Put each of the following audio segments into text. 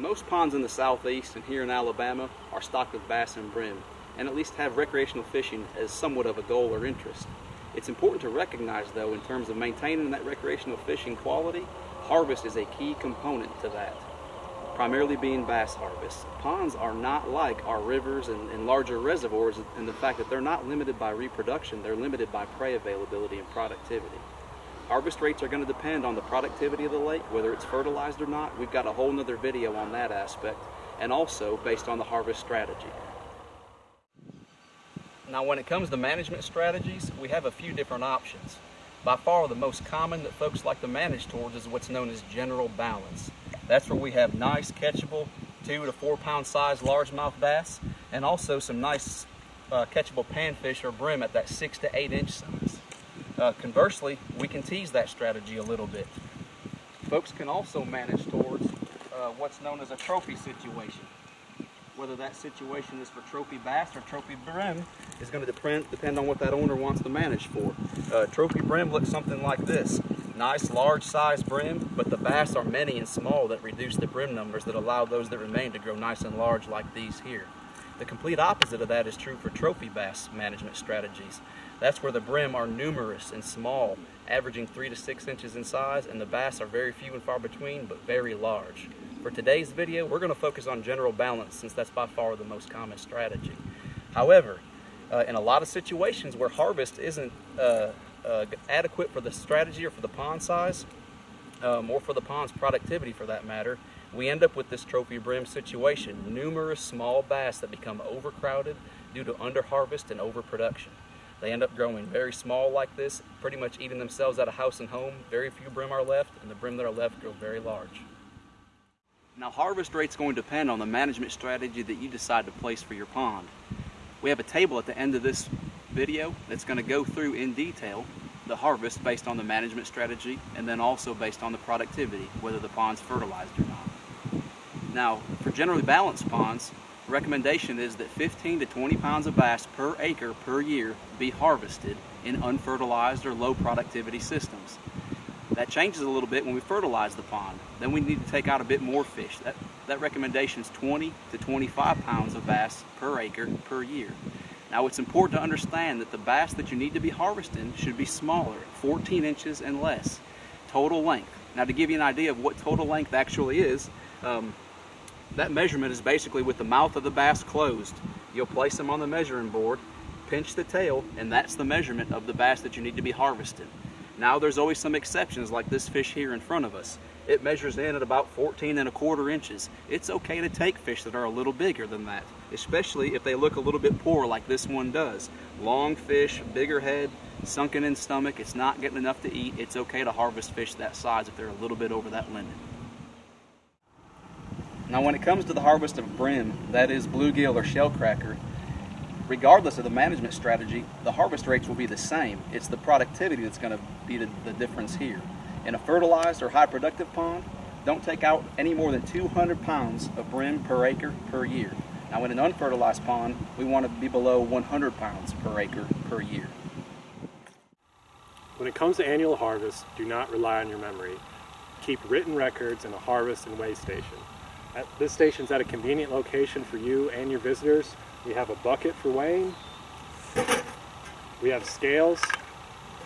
Most ponds in the southeast and here in Alabama are stocked with bass and brim, and at least have recreational fishing as somewhat of a goal or interest. It's important to recognize, though, in terms of maintaining that recreational fishing quality, harvest is a key component to that, primarily being bass harvest. Ponds are not like our rivers and, and larger reservoirs in the fact that they're not limited by reproduction, they're limited by prey availability and productivity. Harvest rates are going to depend on the productivity of the lake, whether it's fertilized or not. We've got a whole nother video on that aspect, and also based on the harvest strategy. Now when it comes to management strategies, we have a few different options. By far the most common that folks like to manage towards is what's known as general balance. That's where we have nice catchable two to four pound size largemouth bass and also some nice uh, catchable panfish or brim at that six to eight inch size. Uh, conversely, we can tease that strategy a little bit. Folks can also manage towards uh, what's known as a trophy situation whether that situation is for trophy bass or trophy brim is going to depend, depend on what that owner wants to manage for. Uh, trophy brim looks something like this. Nice large size brim, but the bass are many and small that reduce the brim numbers that allow those that remain to grow nice and large like these here. The complete opposite of that is true for trophy bass management strategies. That's where the brim are numerous and small, averaging three to six inches in size, and the bass are very few and far between, but very large. For today's video, we're going to focus on general balance since that's by far the most common strategy. However, uh, in a lot of situations where harvest isn't uh, uh, adequate for the strategy or for the pond size, um, or for the pond's productivity for that matter, we end up with this trophy brim situation. Numerous small bass that become overcrowded due to underharvest and overproduction. They end up growing very small like this, pretty much eating themselves out of house and home. Very few brim are left, and the brim that are left grow very large. Now harvest rate's going to depend on the management strategy that you decide to place for your pond. We have a table at the end of this video that's going to go through in detail the harvest based on the management strategy and then also based on the productivity, whether the pond's fertilized or not. Now, for generally balanced ponds, recommendation is that 15 to 20 pounds of bass per acre per year be harvested in unfertilized or low productivity systems. That changes a little bit when we fertilize the pond. Then we need to take out a bit more fish. That, that recommendation is 20 to 25 pounds of bass per acre per year. Now it's important to understand that the bass that you need to be harvesting should be smaller, 14 inches and less, total length. Now to give you an idea of what total length actually is, um, that measurement is basically with the mouth of the bass closed. You'll place them on the measuring board, pinch the tail, and that's the measurement of the bass that you need to be harvesting. Now there's always some exceptions like this fish here in front of us. It measures in at about 14 and a quarter inches. It's okay to take fish that are a little bigger than that, especially if they look a little bit poor like this one does. Long fish, bigger head, sunken in stomach, it's not getting enough to eat. It's okay to harvest fish that size if they're a little bit over that limit. Now when it comes to the harvest of brim, that is bluegill or shellcracker, regardless of the management strategy, the harvest rates will be the same. It's the productivity that's going to be the, the difference here. In a fertilized or high productive pond, don't take out any more than 200 pounds of brim per acre per year. Now in an unfertilized pond, we want to be below 100 pounds per acre per year. When it comes to annual harvest, do not rely on your memory. Keep written records in a harvest and weigh station. At, this station's at a convenient location for you and your visitors we have a bucket for weighing. We have scales,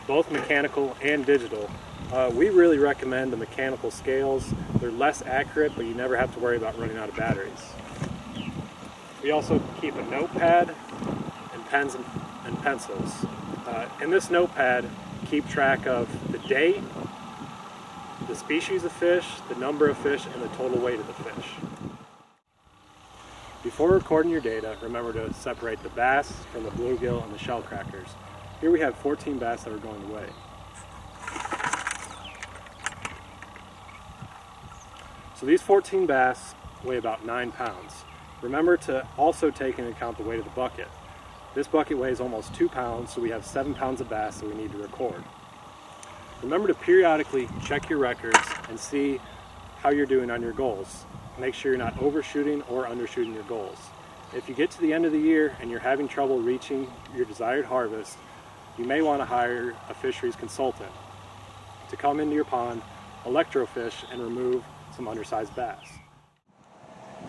both mechanical and digital. Uh, we really recommend the mechanical scales. They're less accurate, but you never have to worry about running out of batteries. We also keep a notepad and pens and, and pencils. Uh, in this notepad, keep track of the date, the species of fish, the number of fish, and the total weight of the fish. Before recording your data, remember to separate the bass from the bluegill and the shell crackers. Here we have 14 bass that are going away. So these 14 bass weigh about 9 pounds. Remember to also take into account the weight of the bucket. This bucket weighs almost 2 pounds, so we have 7 pounds of bass that we need to record. Remember to periodically check your records and see how you're doing on your goals make sure you're not overshooting or undershooting your goals. If you get to the end of the year and you're having trouble reaching your desired harvest, you may want to hire a fisheries consultant to come into your pond, electrofish, and remove some undersized bass.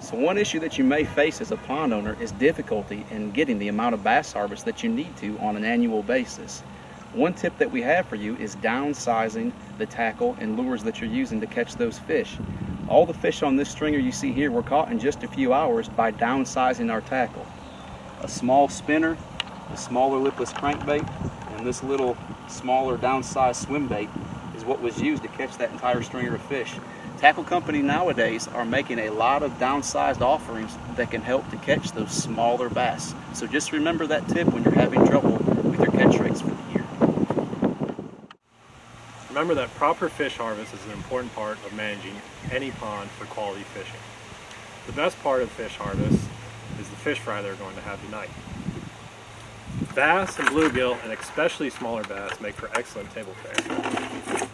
So one issue that you may face as a pond owner is difficulty in getting the amount of bass harvest that you need to on an annual basis. One tip that we have for you is downsizing the tackle and lures that you're using to catch those fish. All the fish on this stringer you see here were caught in just a few hours by downsizing our tackle. A small spinner, a smaller lipless crankbait, and this little smaller downsized swim bait is what was used to catch that entire stringer of fish. Tackle company nowadays are making a lot of downsized offerings that can help to catch those smaller bass. So just remember that tip when you're having trouble with your catch rates. Remember that proper fish harvest is an important part of managing any pond for quality fishing. The best part of fish harvest is the fish fry they're going to have tonight. Bass and bluegill, and especially smaller bass, make for excellent table fare.